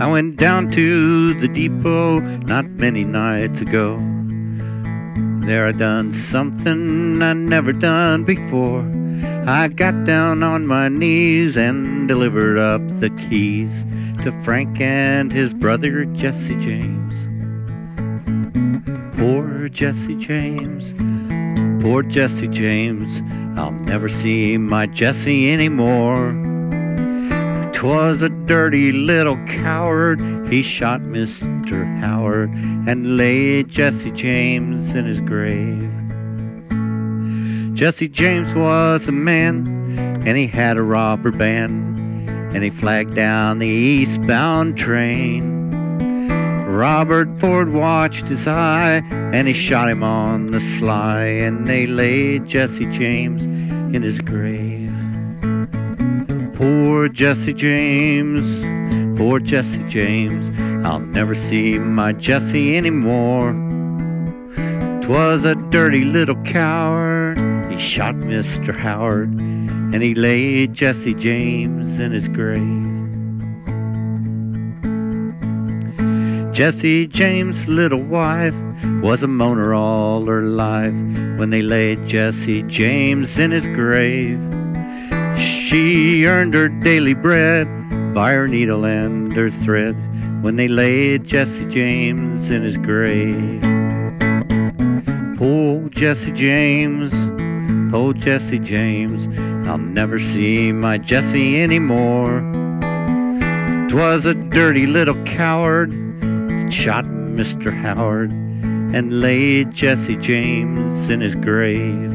I went down to the depot not many nights ago. There I done something I never done before. I got down on my knees and delivered up the keys to Frank and his brother Jesse James. Poor Jesse James, poor Jesse James, I'll never see my Jesse anymore. 'Twas a dirty little coward, he shot Mr. Howard and laid Jesse James in his grave. Jesse James was a man, and he had a robber band, and he flagged down the eastbound train. Robert Ford watched his eye, and he shot him on the sly, and they laid Jesse James in his grave. Poor Jesse James, poor Jesse James, I'll never see my Jesse anymore. 'Twas a dirty little coward, he shot Mr. Howard, and he laid Jesse James in his grave. Jesse James' little wife was a moaner all her life when they laid Jesse James in his grave. She earned her daily bread by her needle and her thread when they laid Jesse James in his grave. Poor Jesse James, poor Jesse James, I'll never see my Jesse anymore. 'Twas a dirty little coward that shot Mr. Howard and laid Jesse James in his grave.